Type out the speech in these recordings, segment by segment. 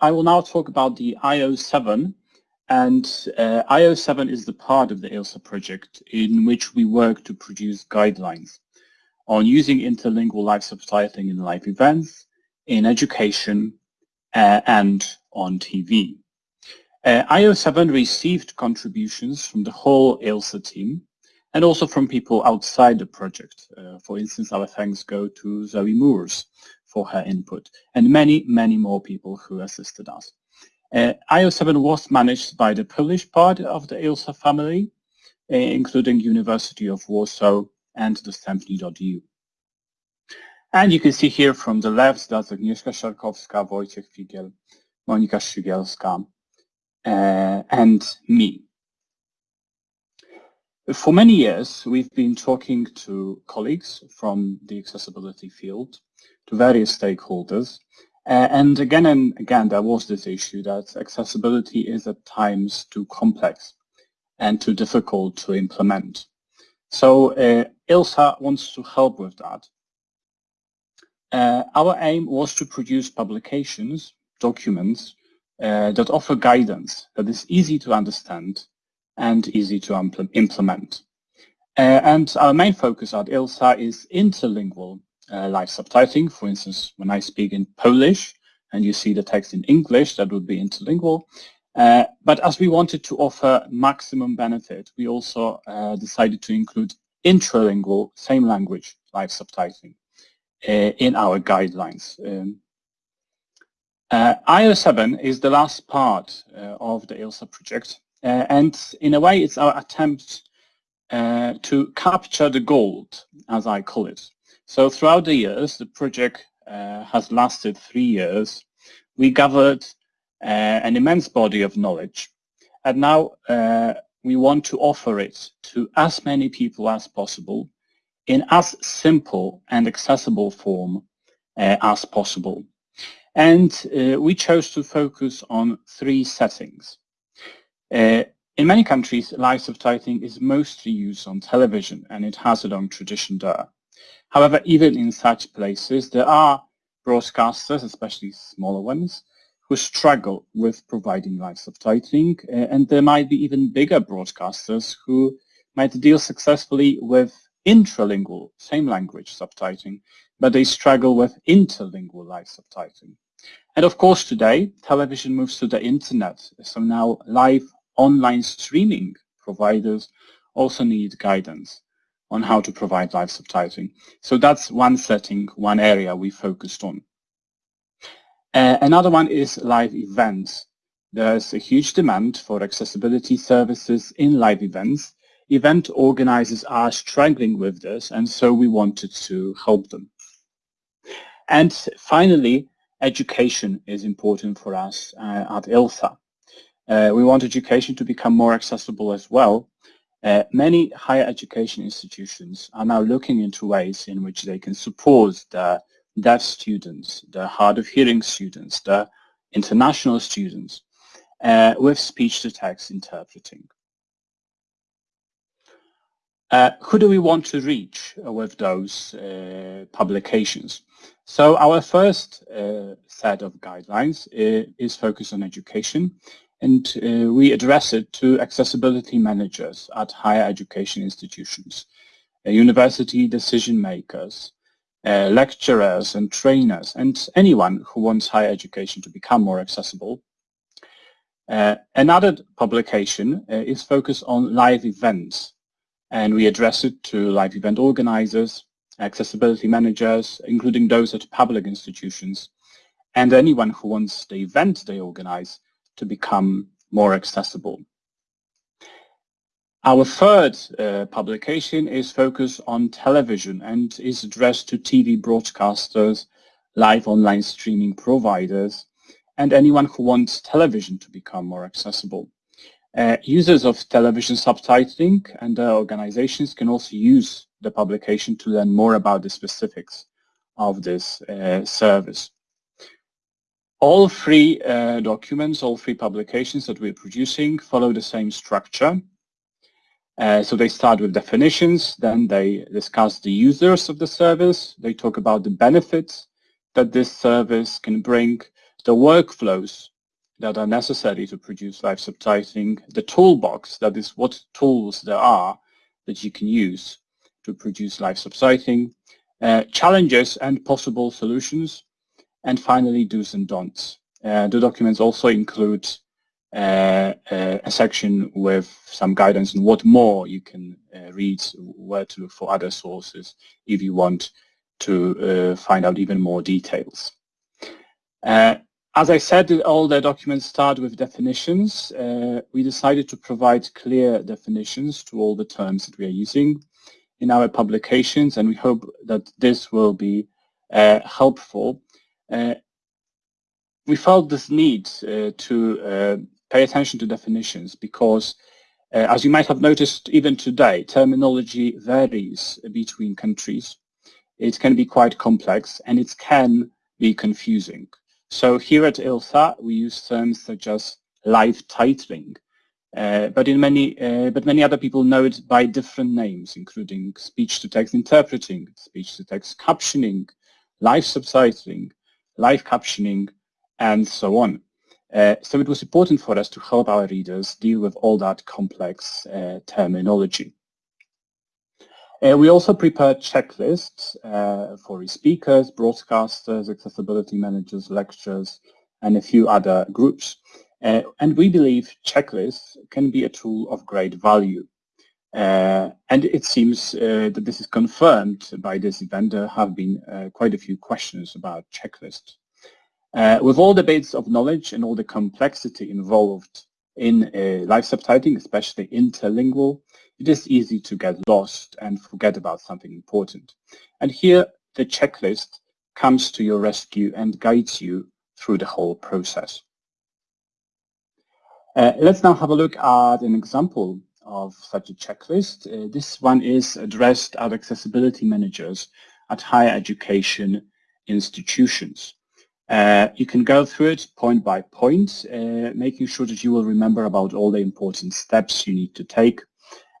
I will now talk about the IO7 and uh, IO7 is the part of the ILSA project in which we work to produce guidelines on using interlingual live subtitling in live events, in education, uh, and on TV. Uh, IO7 received contributions from the whole ILSA team and also from people outside the project. Uh, for instance, our thanks go to Zoe Moores for her input and many, many more people who assisted us. Uh, IO7 was managed by the Polish part of the ILSA family, uh, including University of Warsaw and the dostępni.eu. And you can see here from the left, that's Agnieszka Szarkowska, Wojciech Figiel, Monika Szygielska, uh, and me. For many years, we've been talking to colleagues from the accessibility field, to various stakeholders, uh, and again and again, there was this issue that accessibility is at times too complex and too difficult to implement. So uh, ILSA wants to help with that. Uh, our aim was to produce publications, documents, uh, that offer guidance that is easy to understand and easy to implement. Uh, and our main focus at ILSA is interlingual uh, live subtitling. For instance, when I speak in Polish and you see the text in English, that would be interlingual. Uh, but as we wanted to offer maximum benefit, we also uh, decided to include intralingual, same language, live subtitling uh, in our guidelines. Um, uh, IO7 is the last part uh, of the ILSA project, and in a way it's our attempt to capture the gold, as I call it. So throughout the years, the project has lasted three years. We gathered an immense body of knowledge, and now we want to offer it to as many people as possible in as simple and accessible form uh, as possible. And uh, we chose to focus on three settings. Uh, in many countries, live subtitling is mostly used on television and it has a long tradition there. However, even in such places, there are broadcasters, especially smaller ones, who struggle with providing live subtitling, uh, and there might be even bigger broadcasters who might deal successfully with intralingual, same language subtitling, but they struggle with interlingual live subtitling. And of course today, television moves to the internet, so now live online streaming providers also need guidance on how to provide live subtitling. So that's one setting, one area we focused on. Uh, another one is live events. There's a huge demand for accessibility services in live events. Event organizers are struggling with this, and so we wanted to help them. And finally, education is important for us uh, at ILSA. Uh, we want education to become more accessible as well. Uh, many higher education institutions are now looking into ways in which they can support the deaf students, the hard of hearing students, the international students uh, with speech-to-text interpreting. Uh, who do we want to reach with those uh, publications? So our first uh, set of guidelines uh, is focused on education and uh, we address it to accessibility managers at higher education institutions, uh, university decision makers, uh, lecturers and trainers, and anyone who wants higher education to become more accessible. Uh, another publication is focused on live events, and we address it to live event organizers, accessibility managers, including those at public institutions, and anyone who wants the event they organize to become more accessible. Our third uh, publication is focused on television and is addressed to TV broadcasters, live online streaming providers, and anyone who wants television to become more accessible. Uh, users of television subtitling and organizations can also use the publication to learn more about the specifics of this uh, service. All three uh, documents, all three publications that we're producing follow the same structure. Uh, so they start with definitions, then they discuss the users of the service, they talk about the benefits that this service can bring the workflows that are necessary to produce live subtitling, the toolbox, that is what tools there are that you can use to produce live subtitling, uh, challenges and possible solutions, and finally do's and don'ts. Uh, the documents also include uh, uh, a section with some guidance on what more you can uh, read, where to look for other sources if you want to uh, find out even more details. As I said, all the documents start with definitions. Uh, we decided to provide clear definitions to all the terms that we are using in our publications, and we hope that this will be uh, helpful. Uh, we felt this need uh, to uh, pay attention to definitions because, uh, as you might have noticed even today, terminology varies between countries. It can be quite complex and it can be confusing. So here at ILSA, we use terms such as live titling, uh, but in many, uh, but many other people know it by different names, including speech-to-text interpreting, speech-to-text captioning, live subtitling, live captioning, and so on. Uh, so it was important for us to help our readers deal with all that complex uh, terminology. Uh, we also prepared checklists uh, for speakers, broadcasters, accessibility managers, lecturers, and a few other groups. Uh, and we believe checklists can be a tool of great value. Uh, and it seems uh, that this is confirmed by this event. There have been uh, quite a few questions about checklists. with all the bits of knowledge and all the complexity involved in live subtitling, especially interlingual, it is easy to get lost and forget about something important. And here the checklist comes to your rescue and guides you through the whole process. Uh, let's now have a look at an example of such a checklist. Uh, this one is addressed at accessibility managers at higher education institutions. Uh, you can go through it point by point, uh, making sure that you will remember about all the important steps you need to take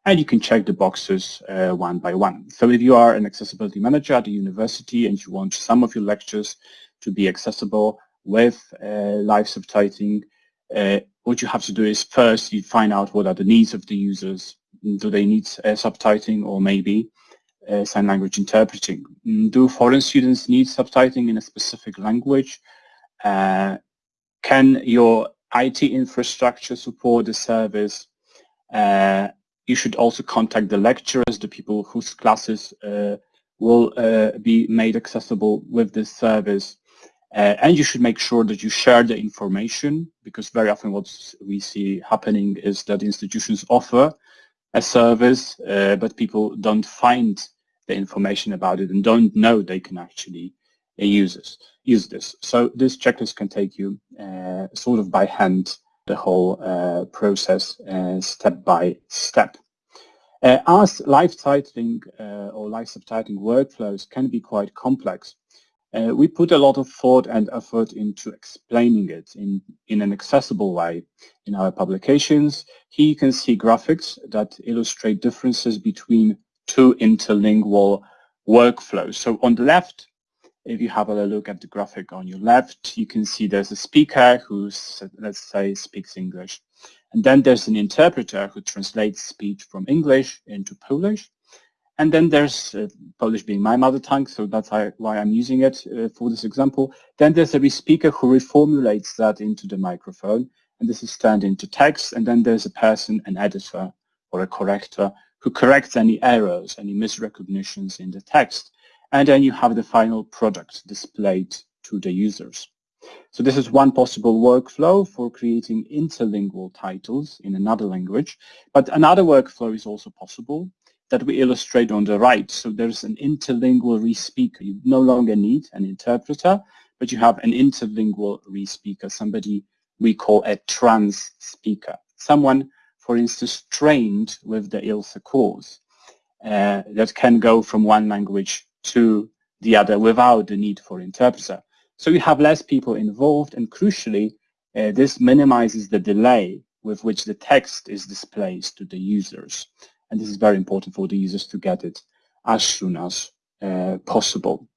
and you can check the boxes uh, one by one. So if you are an accessibility manager at a university and you want some of your lectures to be accessible with uh, live subtitling, uh, what you have to do is first you find out what are the needs of the users. Do they need uh, subtitling or maybe uh, sign language interpreting? Mm, do foreign students need subtitling in a specific language? Uh, can your IT infrastructure support the service? Uh, you should also contact the lecturers, the people whose classes uh, will uh, be made accessible with this service. Uh, and you should make sure that you share the information because very often what we see happening is that institutions offer a service, uh, but people don't find the information about it and don't know they can actually uh, use this. Use this. So this checklist can take you uh, sort of by hand the whole uh, process uh, step by step. As live titling or live subtitling workflows can be quite complex, uh, we put a lot of thought and effort into explaining it in, in an accessible way in our publications. Here you can see graphics that illustrate differences between two interlingual workflows. So on the left, if you have a look at the graphic on your left, you can see there's a speaker who, let's say, speaks English. And then there's an interpreter who translates speech from English into Polish. And then there's uh, Polish being my mother tongue, so that's why I'm using it uh, for this example. Then there's a speaker who reformulates that into the microphone, and this is turned into text. And then there's a person, an editor or a corrector, who corrects any errors, any misrecognitions in the text and then you have the final product displayed to the users. So this is one possible workflow for creating interlingual titles in another language, but another workflow is also possible that we illustrate on the right. So there's an interlingual respeaker. You no longer need an interpreter, but you have an interlingual respeaker, somebody we call a trans speaker, someone, for instance, trained with the ILSA course uh, that can go from one language to the other without the need for interpreter. So you have less people involved and crucially, uh, this minimizes the delay with which the text is displayed to the users. And this is very important for the users to get it as soon as uh, possible.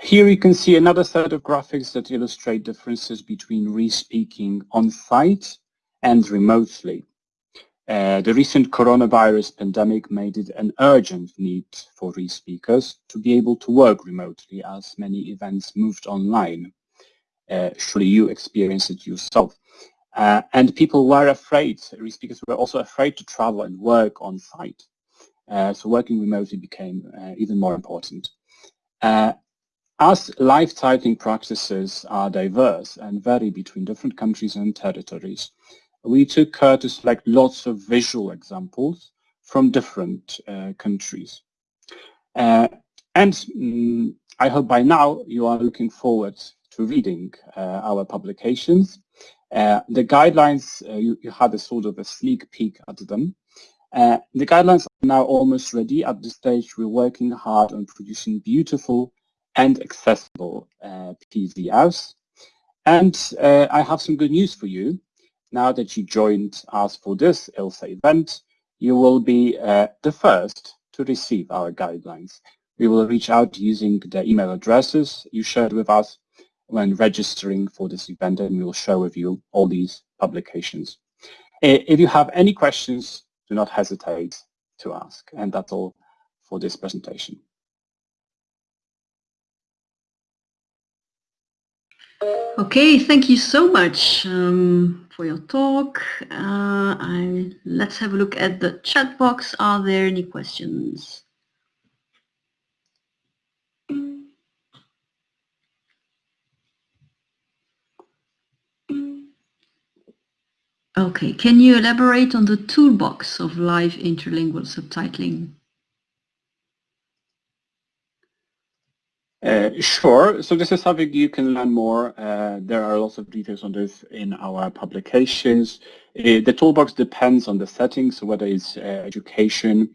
Here you can see another set of graphics that illustrate differences between re-speaking on-site and remotely. Uh, the recent coronavirus pandemic made it an urgent need for re-speakers to be able to work remotely as many events moved online. Uh, surely you experienced it yourself. Uh, and people were afraid, re-speakers were also afraid to travel and work on site. Uh, so working remotely became uh, even more important. Uh, as live titling practices are diverse and vary between different countries and territories, we took care to select lots of visual examples from different uh, countries. Uh, and mm, I hope by now you are looking forward to reading uh, our publications. Uh, the guidelines, uh, you, you, had a sort of a sneak peek at them. Uh, the guidelines are now almost ready. At this stage, we're working hard on producing beautiful and accessible PDFs. And I have some good news for you. Now that you joined us for this ILSA event, you will be uh, the first to receive our guidelines. We will reach out using the email addresses you shared with us when registering for this event and we will share with you all these publications. If you have any questions, do not hesitate to ask. And that's all for this presentation. Okay, thank you so much um, for your talk. Uh, I, let's have a look at the chat box. Are there any questions? Okay, can you elaborate on the toolbox of live interlingual subtitling? Uh, sure. So this is something you can learn more. Uh, there are lots of details on this in our publications. Uh, the toolbox depends on the settings, so whether it's uh, education.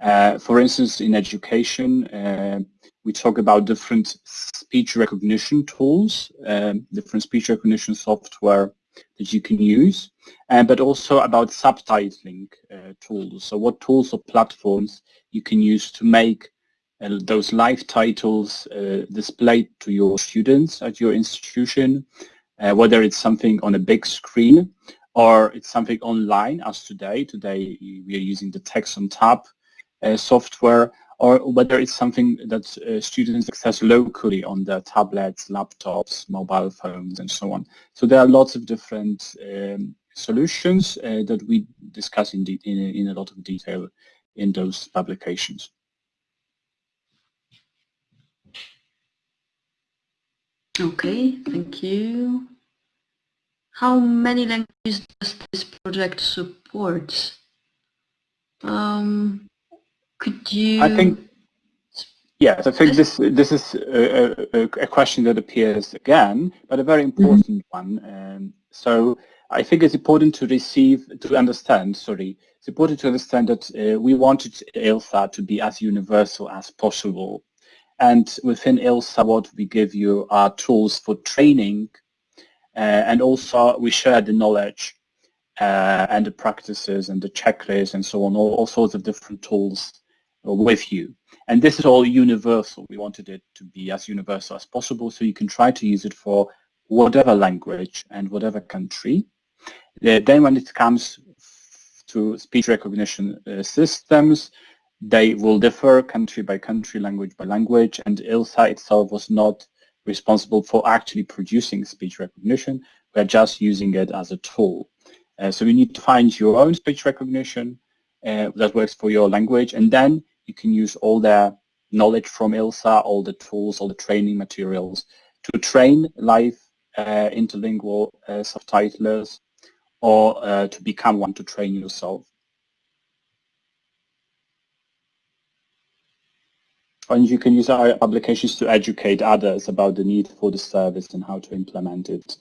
Uh, for instance, in education, uh, we talk about different speech recognition tools, um, different speech recognition software that you can use, but also about subtitling tools. So what tools or platforms you can use to make uh, those live titles uh, displayed to your students at your institution, uh, whether it's something on a big screen or it's something online as today. Today we are using the Text On Top uh, software or whether it's something that uh, students access locally on their tablets, laptops, mobile phones and so on. So there are lots of different um, solutions uh, that we discuss in, in, in a lot of detail in those publications. Okay, thank you. How many languages does this project support? Um, could you? I think. Yes, I think this this is a, a, a question that appears again, but a very mm-hmm. important mm -hmm. one. Um, so I think it's important to receive, to understand, sorry, it's important to understand that uh, we wanted ILSA to be as universal as possible. And within ILSA, what we give you are tools for training, uh, and also we share the knowledge uh, and the practices and the checklists and so on, all, all sorts of different tools with you. And this is all universal. We wanted it to be as universal as possible, so you can try to use it for whatever language and whatever country. Uh, then when it comes to speech recognition uh, systems, they will differ country by country, language by language, and ILSA itself was not responsible for actually producing speech recognition. We're just using it as a tool. Uh, so you need to find your own speech recognition uh, that works for your language, and then you can use all the knowledge from ILSA, all the tools, all the training materials to train live uh, interlingual uh, subtitlers or uh, to become one to train yourself. And you can use our applications to educate others about the need for the service and how to implement it.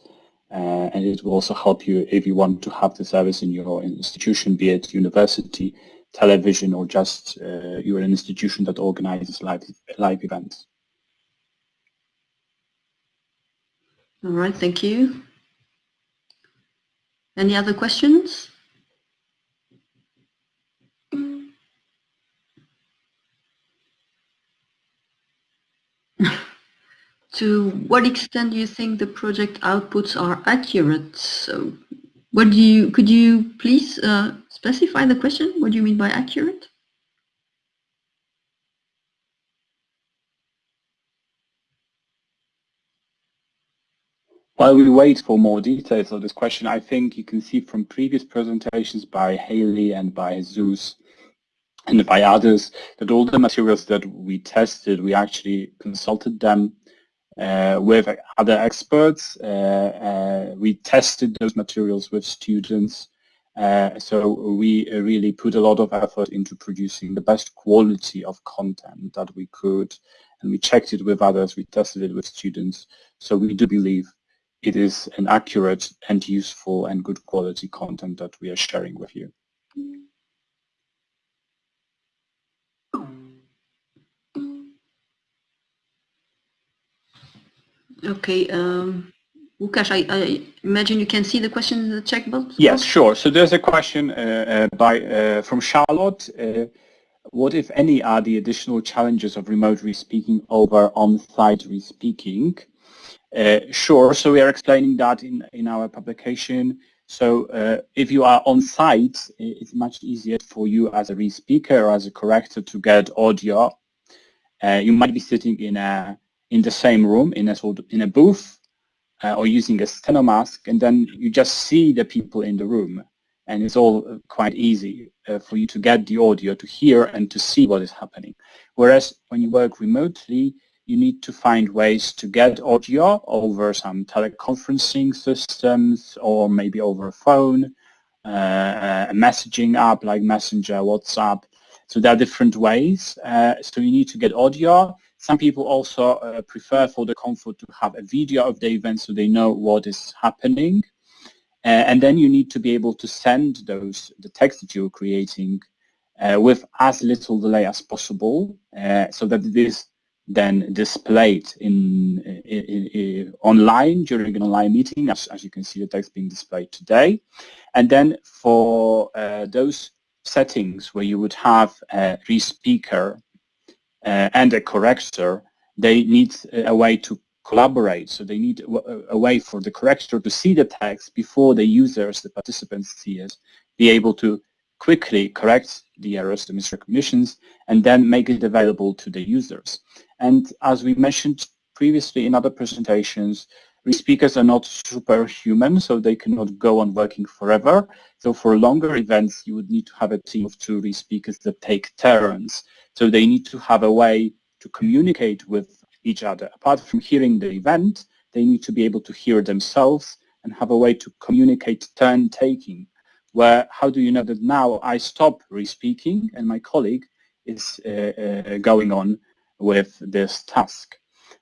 Uh, and it will also help you if you want to have the service in your institution, be it university, television, or just uh, you're an institution that organizes live, live events. All right, thank you. Any other questions? To what extent do you think the project outputs are accurate? So what do you, could you please uh, specify the question? What do you mean by accurate? While we wait for more details of this question, I think you can see from previous presentations by Haley and by Zeus and by others that all the materials that we tested, we actually consulted them uh, with other experts. Uh, uh, we tested those materials with students. Uh, so we really put a lot of effort into producing the best quality of content that we could. And we checked it with others, we tested it with students. So we do believe it is an accurate and useful and good quality content that we are sharing with you. Okay, um, I, I, imagine you can see the question in the chat box? Yes, sure. So there's a question uh, uh, by uh, from Charlotte. Uh, what, if any, are the additional challenges of remote re-speaking over on-site re-speaking? Uh, sure, so we are explaining that in, in our publication. So uh, if you are on site, it's much easier for you as a re-speaker or as a corrector to get audio. You might be sitting in a in the same room in a sort of, in a booth uh, or using a steno mask, and then you just see the people in the room, and it's all quite easy uh, for you to get the audio to hear and to see what is happening. Whereas when you work remotely, you need to find ways to get audio over some teleconferencing systems or maybe over a phone, uh, a messaging app like Messenger, WhatsApp. So there are different ways. Uh, so you need to get audio. Some people also uh, prefer for the comfort to have a video of the event so they know what is happening. Uh, and then you need to be able to send those, the text that you're creating uh, with as little delay as possible uh, so that it is then displayed in, in, in, online during an online meeting, as, as you can see the text being displayed today. And then for uh, those settings where you would have a re-speaker Uh, and a corrector, they need a way to collaborate. So they need a, a way for the corrector to see the text before the users, the participants see it, be able to quickly correct the errors, the misrecognitions, and then make it available to the users. And as we mentioned previously in other presentations, speakers are not superhuman, so they cannot go on working forever. So for longer events, you would need to have a team of two speakers that take turns. So they need to have a way to communicate with each other. Apart from hearing the event, they need to be able to hear themselves and have a way to communicate turn taking where how do you know that now I stop re-speaking and my colleague is uh, uh, going on with this task.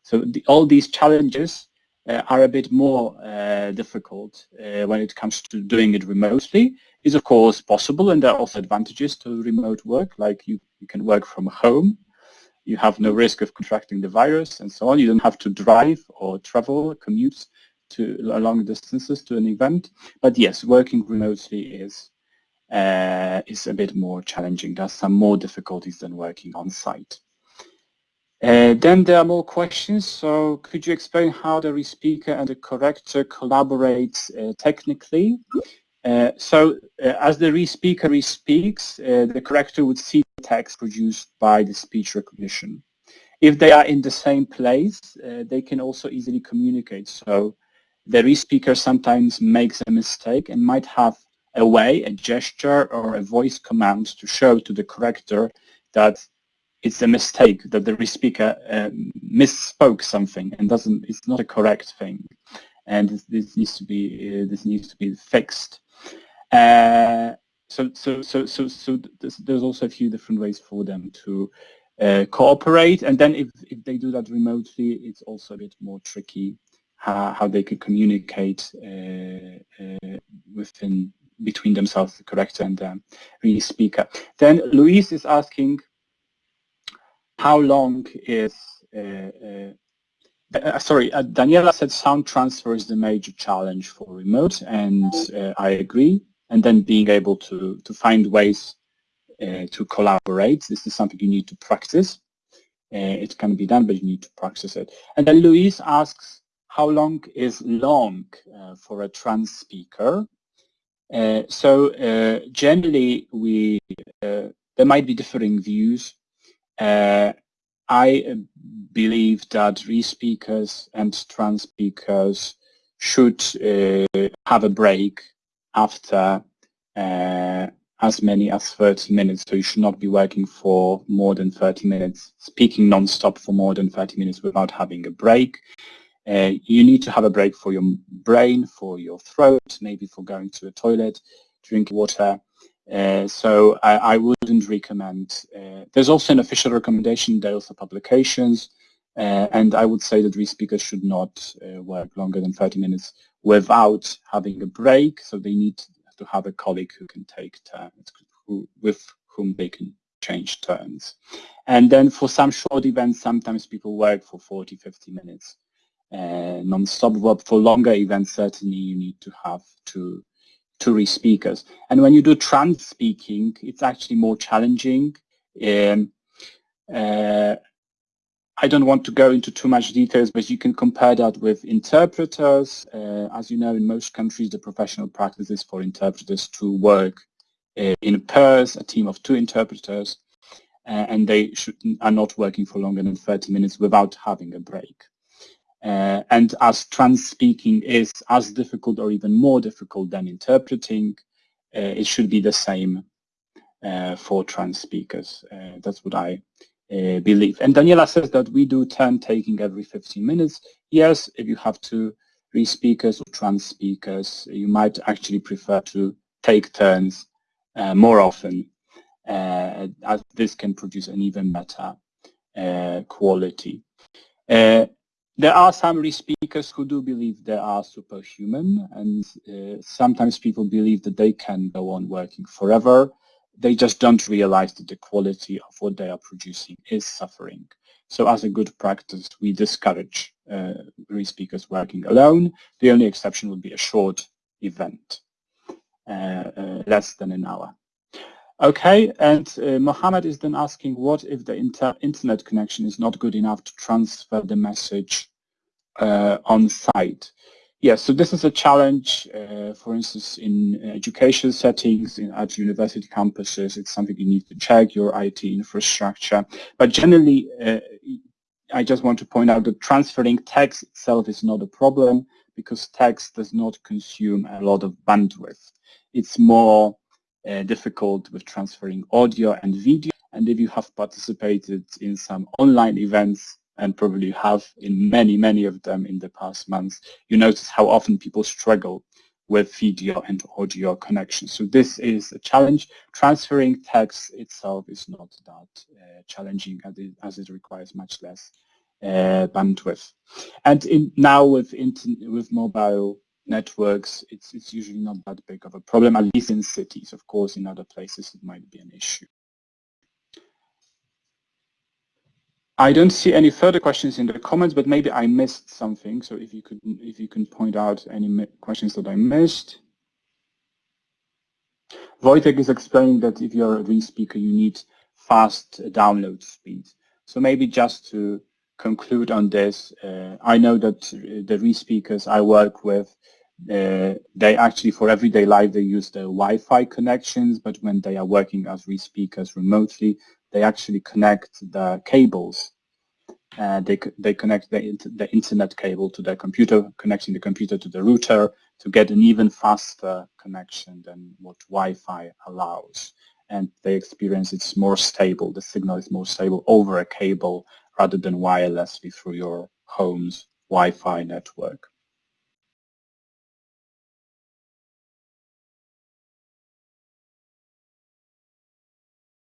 So the, all these challenges are a bit more uh, difficult uh, when it comes to doing it remotely. Is of course possible and there are also advantages to remote work like you, you can work from home you have no risk of contracting the virus and so on. You don't have to drive or travel, commute to long distances to an event. But yes, working remotely is uh, is a bit more challenging. There's some more difficulties than working on site. Uh, then there are more questions. So could you explain how the re-speaker and the corrector collaborate uh, technically? Uh, so uh, as the re-speaker re-speaks, uh, the corrector would see the text produced by the speech recognition. If they are in the same place, uh, they can also easily communicate. So the re-speaker sometimes makes a mistake and might have a way, a gesture or a voice command to show to the corrector that it's a mistake, that the re-speaker um, misspoke something and doesn't, it's not a correct thing. And this, this needs to be, uh, this needs to be fixed. Uh, so, so, so, so, so there's, also a few different ways for them to uh, cooperate. And then if, if they do that remotely, it's also a bit more tricky how, how they could communicate uh, uh, within between themselves, the corrector and the re speaker. Then Louise is asking, how long is uh, uh, uh, sorry, Daniela said sound transfer is the major challenge for remote, and I agree. And then being able to to find ways to collaborate. This is something you need to practice. it can be done, but you need to practice it. And then Louise asks, how long is long uh, for a trans speaker? Uh, so uh, generally, we there might be differing views. I believe that re-speakers and trans speakers should have a break after uh, as many as 30 minutes. So you should not be working for more than 30 minutes, speaking non-stop for more than 30 minutes without having a break. Uh, you need to have a break for your brain, for your throat, maybe for going to the toilet, drinking water. Uh, so I, I, wouldn't recommend. Uh, there's also an official recommendation, there also publications, uh, and I would say that re-speakers should not uh, work longer than 30 minutes without having a break. So they need to have a colleague who can take turns, who, with whom they can change turns. And then for some short events, sometimes people work for 40, 50 minutes uh, non-stop. But for longer events, certainly you need to have two, two re-speakers. And when you do trans speaking, it's actually more challenging. Um, uh, I don't want to go into too much details, but you can compare that with interpreters. Uh, as you know, in most countries, the professional practice is for interpreters to work uh, in pairs, a team of two interpreters, uh, and they should, are not working for longer than 30 minutes without having a break. Uh, and as trans speaking is as difficult or even more difficult than interpreting, uh, it should be the same uh, for trans speakers. that's what I uh, believe. And Daniela says that we do turn taking every 15 minutes. Yes, if you have two re-speakers or trans speakers, you might actually prefer to take turns uh, more often uh, as this can produce an even better uh, quality. Uh, there are some re-speakers who do believe they are superhuman and uh, sometimes people believe that they can go on working forever they just don't realize that the quality of what they are producing is suffering. So as a good practice, we discourage uh, re-speakers working alone. The only exception would be a short event, uh, uh, less than an hour. Okay, and uh, Mohammed is then asking, what if the inter internet connection is not good enough to transfer the message uh, on site? Yes, so this is a challenge, uh, for instance, in education settings, in, at university campuses, it's something you need to check your IT infrastructure. But generally, uh, I just want to point out that transferring text itself is not a problem because text does not consume a lot of bandwidth. It's more uh, difficult with transferring audio and video. And if you have participated in some online events, and probably have in many, many of them in the past months, you notice how often people struggle with video and audio connections. So this is a challenge. Transferring text itself is not that uh, challenging as it, as it, requires much less uh, bandwidth. And in, now with, with mobile networks, it's, it's usually not that big of a problem, at least in cities. Of course, in other places, it might be an issue. I don't see any further questions in the comments, but maybe I missed something. So if you could, if you can point out any questions that I missed. Wojtek is explaining that if you're a re-speaker, you need fast download speed. So maybe just to conclude on this, uh, I know that the re-speakers I work with, uh, they actually for everyday life they use the Wi-Fi connections, but when they are working as re-speakers remotely, they actually connect the cables. Uh, they, they connect the, the internet cable to their computer, connecting the computer to the router to get an even faster connection than what Wi-Fi allows. And they experience it's more stable, the signal is more stable over a cable rather than wirelessly through your home's Wi-Fi network.